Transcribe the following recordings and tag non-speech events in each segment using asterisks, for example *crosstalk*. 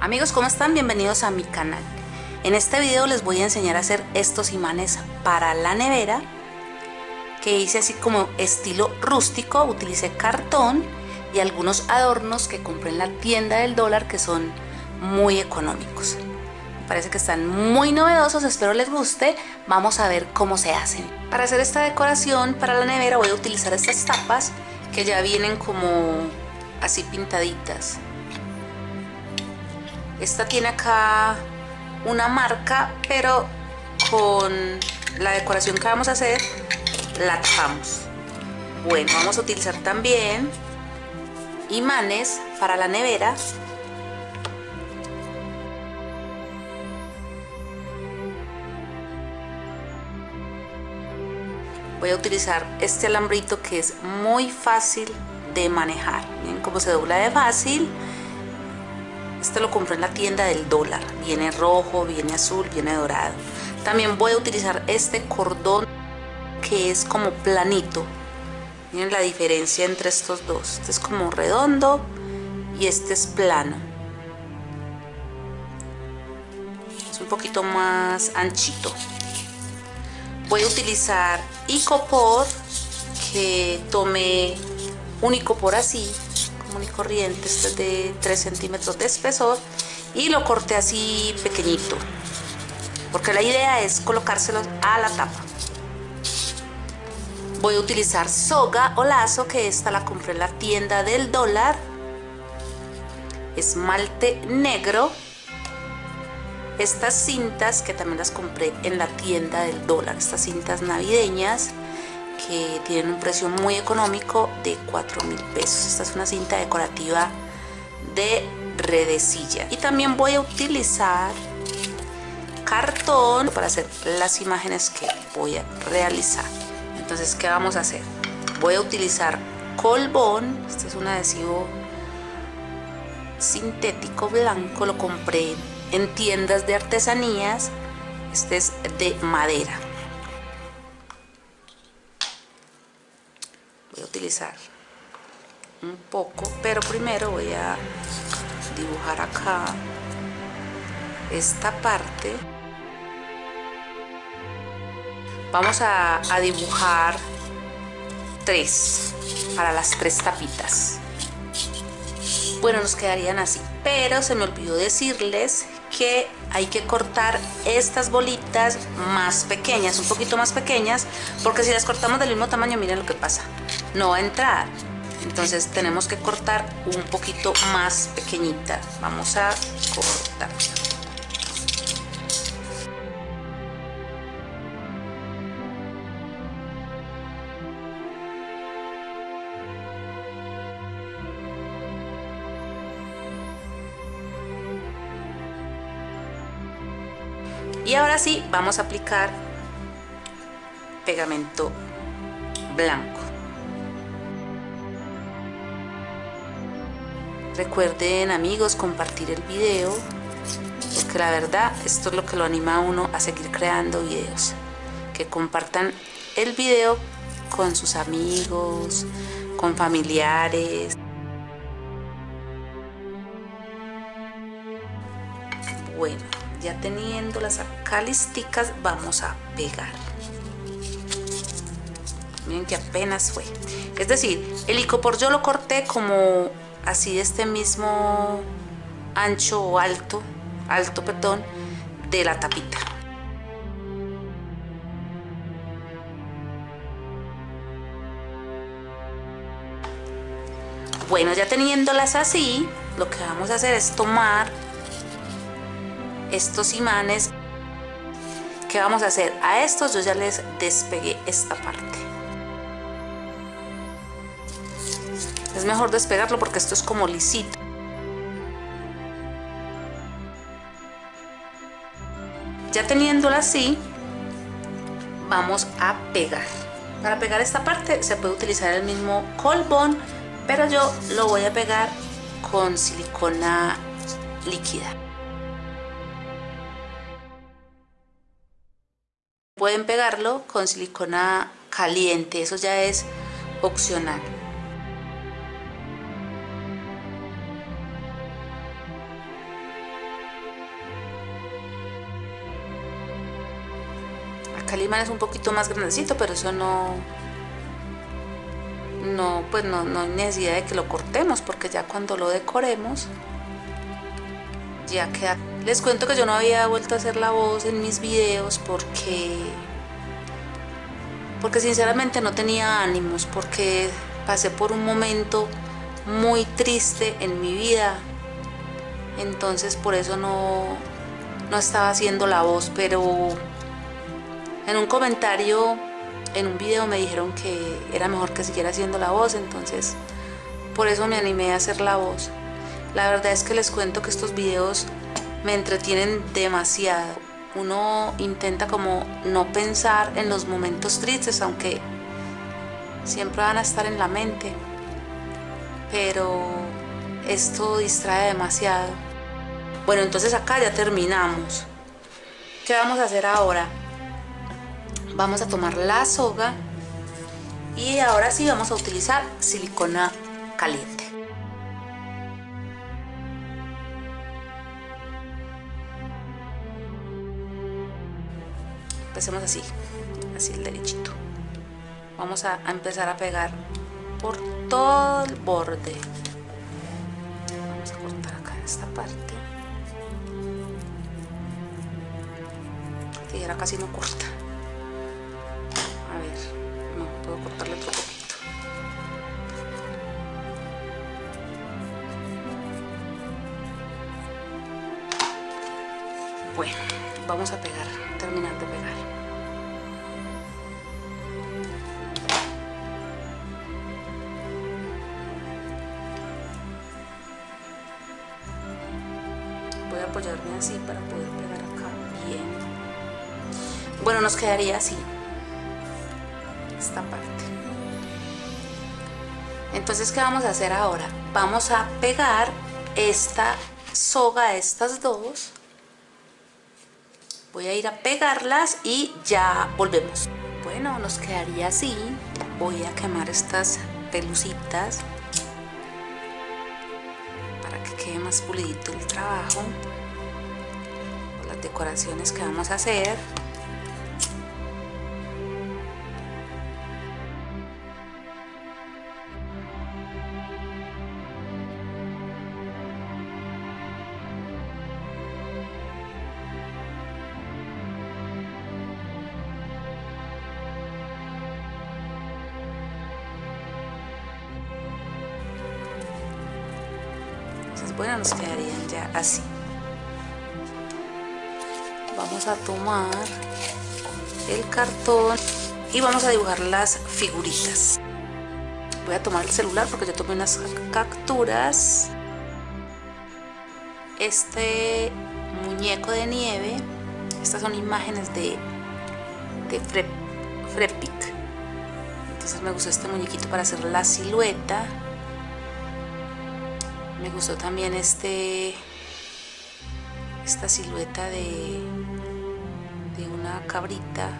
Amigos, ¿cómo están? Bienvenidos a mi canal. En este video les voy a enseñar a hacer estos imanes para la nevera que hice así como estilo rústico, utilicé cartón y algunos adornos que compré en la tienda del dólar que son muy económicos. Me parece que están muy novedosos, espero les guste. Vamos a ver cómo se hacen. Para hacer esta decoración para la nevera voy a utilizar estas tapas que ya vienen como así pintaditas. Esta tiene acá una marca, pero con la decoración que vamos a hacer la tapamos. Bueno, vamos a utilizar también imanes para la nevera. Voy a utilizar este alambrito que es muy fácil de manejar. Miren cómo se dobla de fácil. Este lo compré en la tienda del dólar. Viene rojo, viene azul, viene dorado. También voy a utilizar este cordón que es como planito. Miren la diferencia entre estos dos. Este es como redondo y este es plano. Es un poquito más anchito. Voy a utilizar icopor que tomé un icopor así, común y corriente, este es de 3 centímetros de espesor y lo corté así pequeñito porque la idea es colocárselos a la tapa. Voy a utilizar soga o lazo que esta la compré en la tienda del dólar. Esmalte negro. Estas cintas que también las compré en la tienda del dólar estas cintas navideñas que tienen un precio muy económico de 4 mil pesos. Esta es una cinta decorativa de redecilla. Y también voy a utilizar cartón para hacer las imágenes que voy a realizar. Entonces qué vamos a hacer voy a utilizar colbón. Este es un adhesivo sintético blanco. Lo compré en tiendas de artesanías. Este es de madera un poco pero primero voy a dibujar acá esta parte. Vamos a, dibujar tres para las tres tapitas. Bueno nos quedarían así pero se me olvidó decirles que hay que cortar estas bolitas más pequeñas un poquito más pequeñas porque si las cortamos del mismo tamaño miren lo que pasa no va a entrar. Entonces tenemos que cortar un poquito más pequeñita. Vamos a cortar. Y ahora sí vamos a aplicar pegamento blanco recuerden amigos compartir el video porque la verdad esto es lo que lo anima a uno a seguir creando videos. Que compartan el video con sus amigos con familiares. Bueno ya teniendo las acá listicas vamos a pegar. Miren que apenas fue. Es decir el icopor yo lo corté como así de este mismo ancho o alto alto perdón de la tapita. Bueno ya teniéndolas así lo que vamos a hacer es tomar estos imanes. ¿qué vamos a hacer? a estos yo ya les despegué esta parte es mejor despegarlo porque esto es como lisito. Ya teniéndolo así vamos a pegar. Para pegar esta parte se puede utilizar el mismo colbón pero yo lo voy a pegar con silicona líquida. Pueden pegarlo con silicona caliente, eso ya es opcional. Acá el imán es un poquito más grandecito, pero eso no, no, pues no, no hay necesidad de que lo cortemos porque ya cuando lo decoremos ya queda. Les cuento que yo no había vuelto a hacer la voz en mis videos porque porque sinceramente no tenía ánimos, porque pasé por un momento muy triste en mi vida. Entonces por eso no, no estaba haciendo la voz, pero en un comentario, en un video me dijeron que era mejor que siguiera haciendo la voz, entonces por eso me animé a hacer la voz. La verdad es que les cuento que estos videos me entretienen demasiado. Uno intenta como no pensar en los momentos tristes, aunque siempre van a estar en la mente. Pero esto distrae demasiado. Bueno, entonces acá ya terminamos. ¿Qué vamos a hacer ahora? Vamos a tomar la soga y ahora sí vamos a utilizar silicona caliente. Empecemos así, así el derechito. Vamos a, empezar a pegar por todo el borde. Vamos a cortar acá esta parte. La tijera casi no corta. Otro poquito. Bueno, vamos a pegar, terminar de pegar. voy a apoyarme así para poder pegar acá bien bueno nos quedaría así esta parte. Entonces qué vamos a hacer ahora vamos a pegar esta soga estas dos. Voy a ir a pegarlas y ya volvemos. Bueno nos quedaría así. Voy a quemar estas pelucitas quede más pulidito el trabajo. Las decoraciones que vamos a hacer bueno nos quedarían ya así. Vamos a tomar el cartón y vamos a dibujar las figuritas. Voy a tomar el celular porque yo tomé unas capturas. Este muñeco de nieve estas son imágenes de de entonces me gustó este muñequito para hacer la silueta me gustó también este esta silueta de de una cabrita.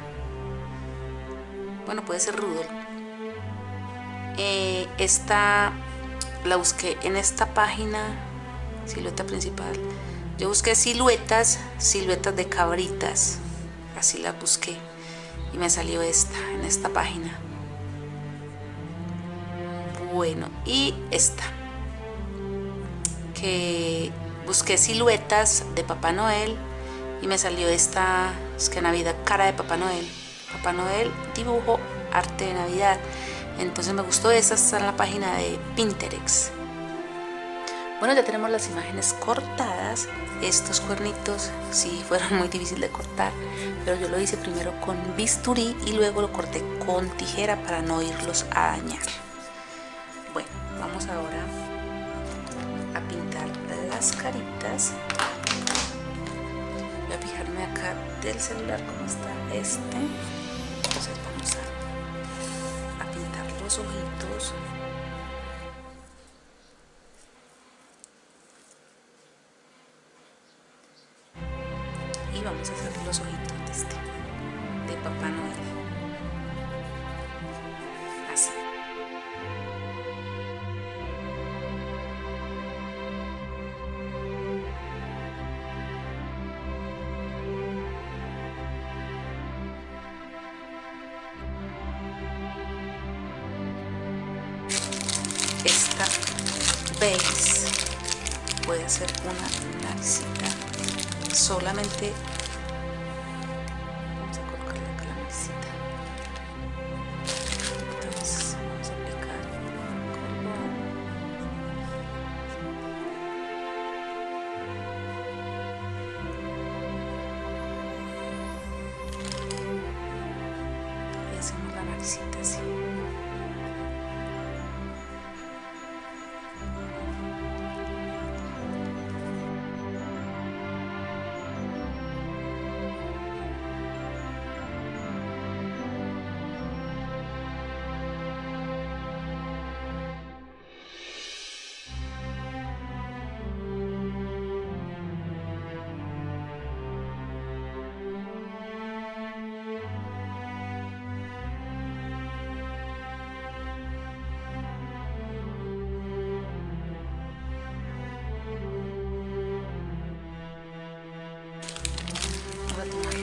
Bueno puede ser rudo eh, esta la busqué en esta página silueta principal. Yo busqué siluetas siluetas de cabritas. Así la busqué. Y me salió esta en esta página. Bueno y esta que busqué siluetas de Papá Noel y me salió esta, es que Navidad, cara de Papá Noel. Papá Noel, dibujo, arte de Navidad. Entonces me gustó esta, está en la página de Pinterest. Bueno, ya tenemos las imágenes cortadas. Estos cuernitos sí *laughs* fueron muy difíciles de cortar, pero yo lo hice primero con bisturí y luego lo corté con tijera para no irlos a dañar. Bueno, vamos ahora las caritas. Voy a fijarme acá del celular cómo está este. Entonces vamos a, a pintar los ojitos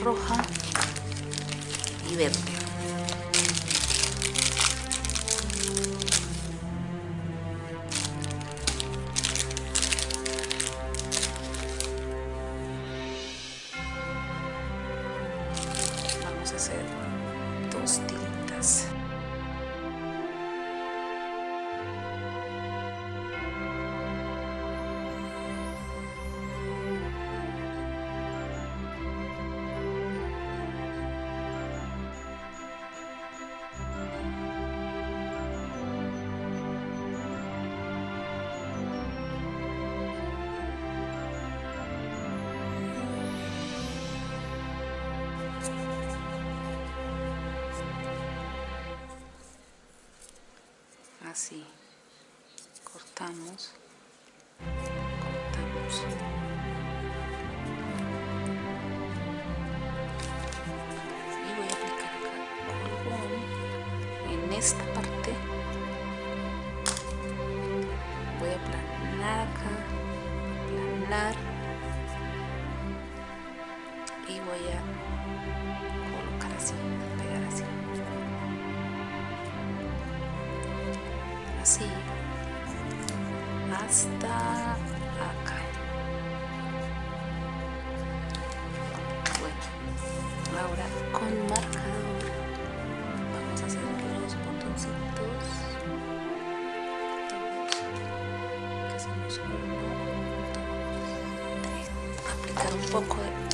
roja y verde. así. Cortamos. Cortamos. 有点崩溃。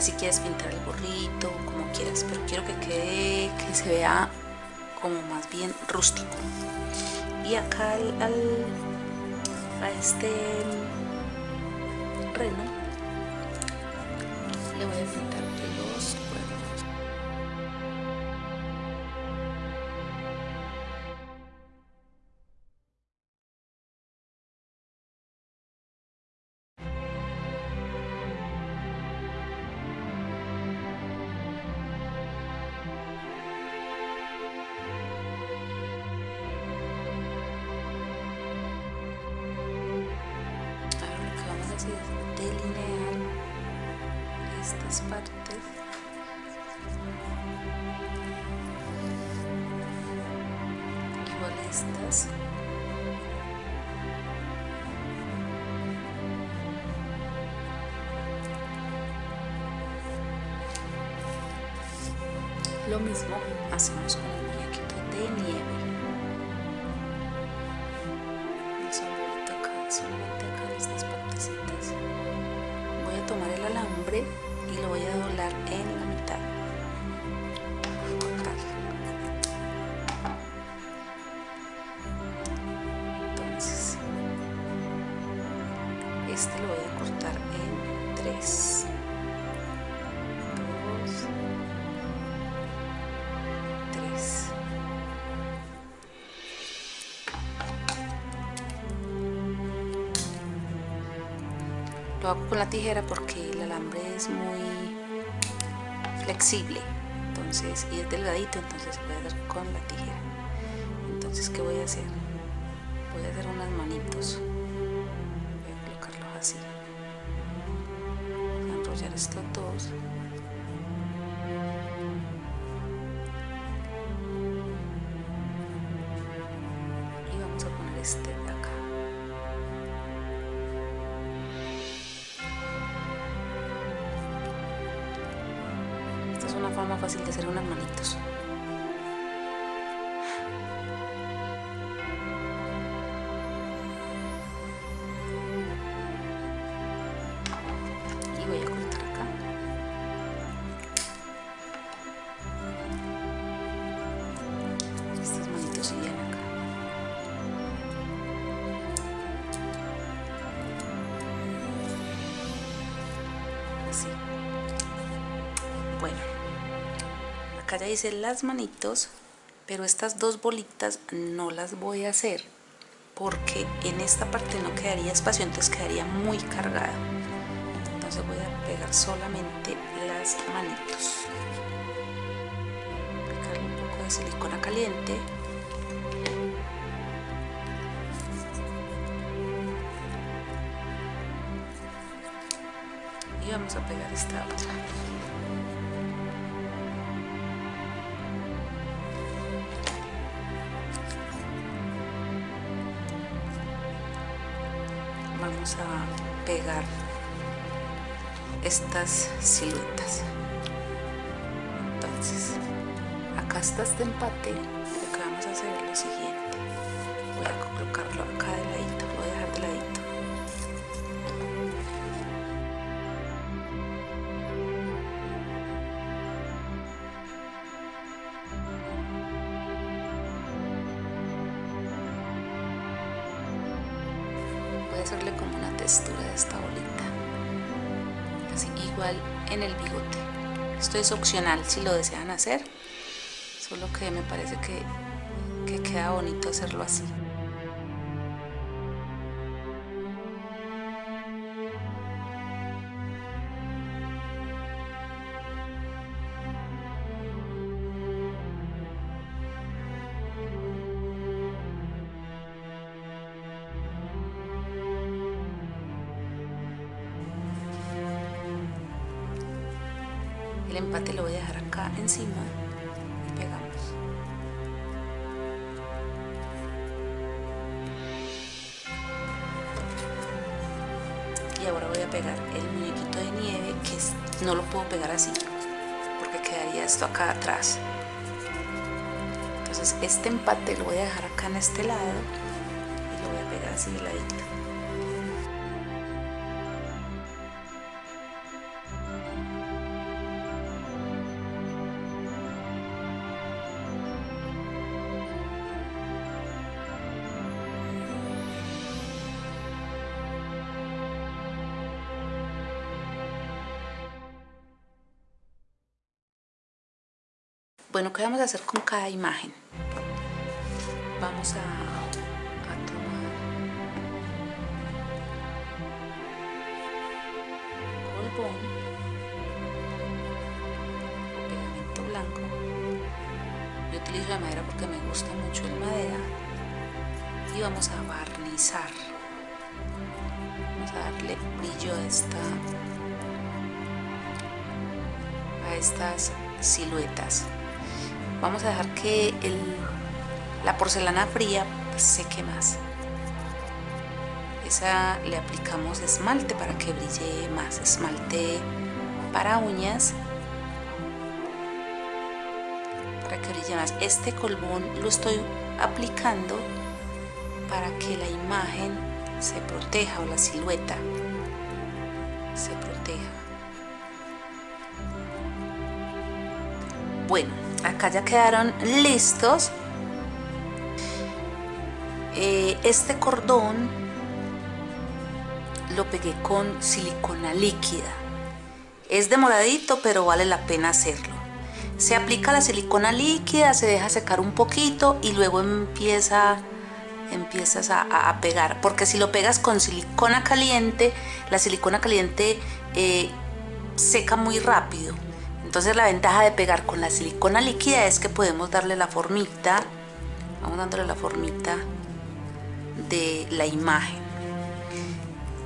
si quieres pintar el gorrito, como quieras, pero quiero que quede, que se vea como más bien rústico. Y acá al a este reno todas partes. Y molestas. Lo mismo este lo voy a cortar en tres. Dos. Tres. Lo hago con la tijera porque el alambre es muy flexible. Entonces y es delgadito entonces se puede hacer con la tijera. Entonces qué voy a hacer voy a hacer unas manitos estos dos y vamos a poner este de acá. Esta es una forma fácil de hacer unas manitos hice las manitos pero estas dos bolitas no las voy a hacer porque en esta parte no quedaría espacio entonces quedaría muy cargada. Entonces voy a pegar solamente las manitos. Aplicarle un poco de silicona caliente. Y vamos a pegar esta otra a pegar estas siluetas. Entonces acá está este empate en el bigote. Esto es opcional si lo desean hacer solo que me parece que, que queda bonito hacerlo así entonces este empate lo voy a dejar acá en este lado y lo voy a pegar así de ladito ¿qué vamos a hacer con cada imagen? Vamos a, tomar polvón o pegamento blanco. Yo utilizo de madera porque me gusta mucho el madera. Y vamos a barnizar. Vamos a darle brillo a esta a estas siluetas vamos a dejar que el, la porcelana fría seque más. Esa le aplicamos esmalte para que brille más. Esmalte para uñas. Para que brille más. Este colbón lo estoy aplicando para que la imagen se proteja o la silueta se proteja. Bueno acá ya quedaron listos. Eh, este cordón lo pegué con silicona líquida. Es demoradito pero vale la pena hacerlo. Se aplica la silicona líquida se deja secar un poquito y luego empieza empiezas a, pegar. Porque si lo pegas con silicona caliente la silicona caliente eh, seca muy rápido entonces la ventaja de pegar con la silicona líquida es que podemos darle la formita vamos dándole la formita de la imagen.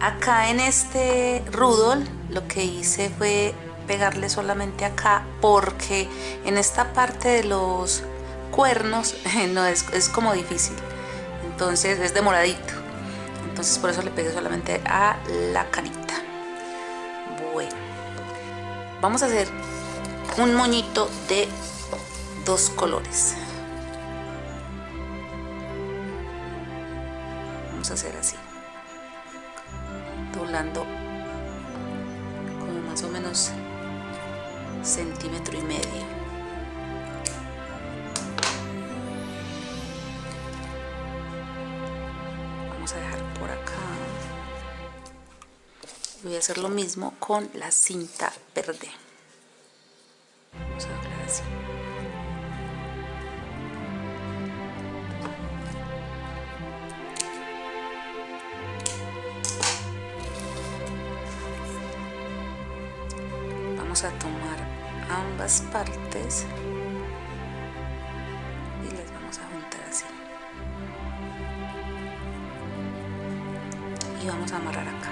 Acá en este rudol lo que hice fue pegarle solamente acá porque en esta parte de los cuernos *laughs* no es, es como difícil. Entonces es demoradito. Entonces por eso le pegué solamente a la carita. Bueno vamos a hacer un moñito de dos colores. Vamos a hacer así. Doblando como más o menos centímetro y medio. Vamos a dejar por acá. Voy a hacer lo mismo con la cinta verde partes y vamos a amarrar acá.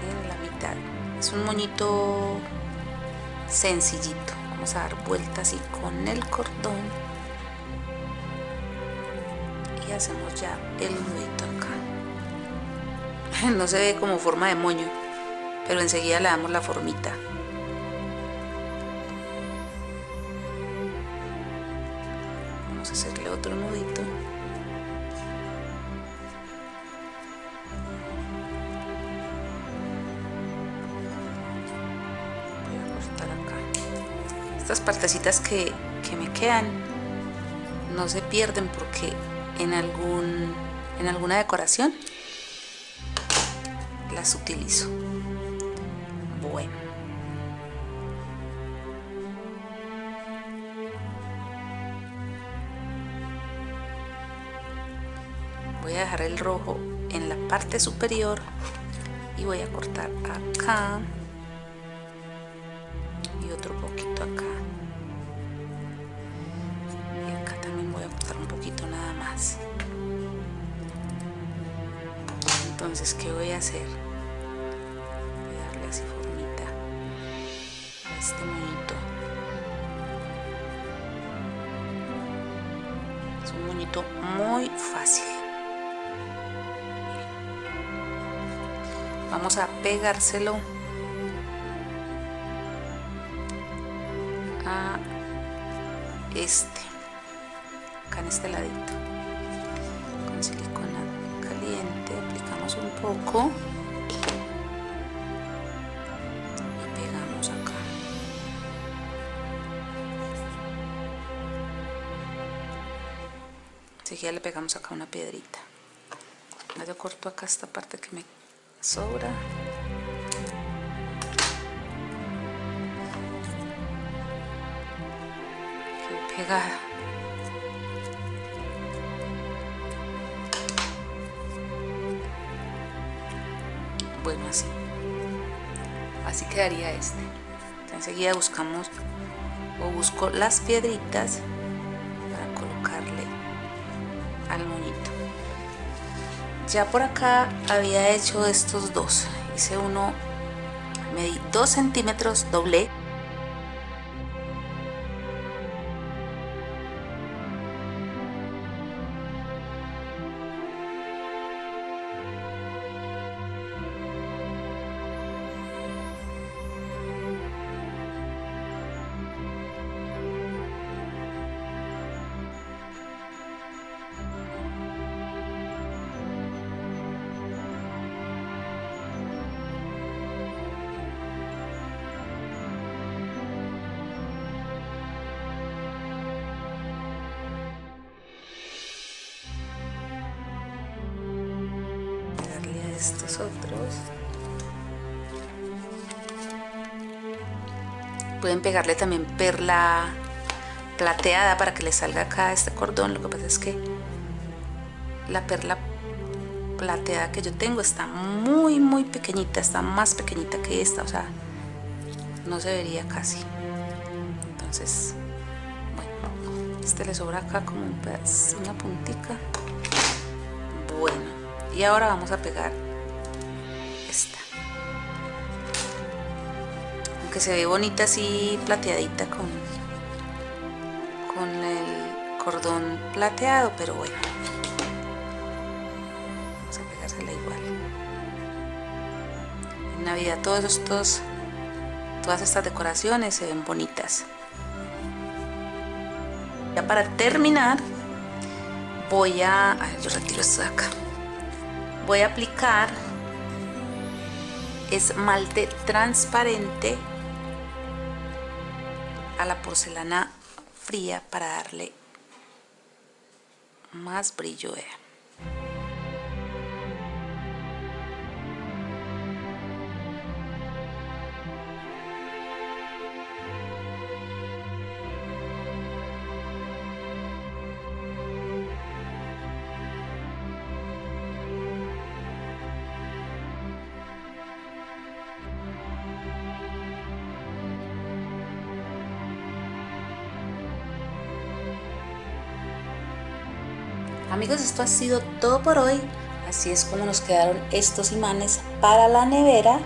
En la mitad. Es un moñito sencillito. Vamos a dar vueltas así con el cordón. Y hacemos ya el nudito acá. *laughs* No se ve como forma de moño pero enseguida le damos la formita otro nudito estas partecitas que, me quedan no se pierden porque en algún en alguna decoración las utilizo voy a dejar el rojo en la parte superior y voy a cortar acá y otro poquito acá. Y acá también voy a cortar un poquito nada más. Entonces ¿qué voy a hacer? voy a darle así formita a este monito es un monito muy fácil vamos a pegárselo. A este. Acá en este ladito. Con silicona caliente aplicamos un poco. Y pegamos acá. Enseguida le pegamos acá una piedrita. Yo corto acá esta parte que me sobra. Pegada bueno así. Así quedaría este. Enseguida buscamos o busco las piedritas ya por acá había hecho estos dos. Hice uno medí dos centímetros doble pueden pegarle también perla plateada para que le salga acá este cordón. Lo que pasa es que la perla plateada que yo tengo está muy muy pequeñita está más pequeñita que esta o sea no se vería casi. Entonces bueno este le sobra acá como una puntica. Bueno y ahora vamos a pegar aunque se ve bonita así plateadita con con el cordón plateado pero bueno. Vamos a pegársela igual. En navidad todos estos todas estas decoraciones se ven bonitas. Ya para terminar voy a, a yo retiro esto de acá. Voy a aplicar esmalte transparente a la porcelana fría para darle más brillo Esto ha sido todo por hoy. Así es como nos quedaron estos imanes para la nevera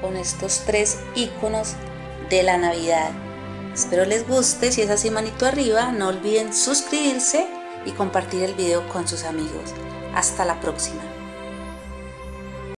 con estos tres iconos de la Navidad. Espero les guste, si es así manito arriba, no olviden suscribirse y compartir el video con sus amigos. Hasta la próxima.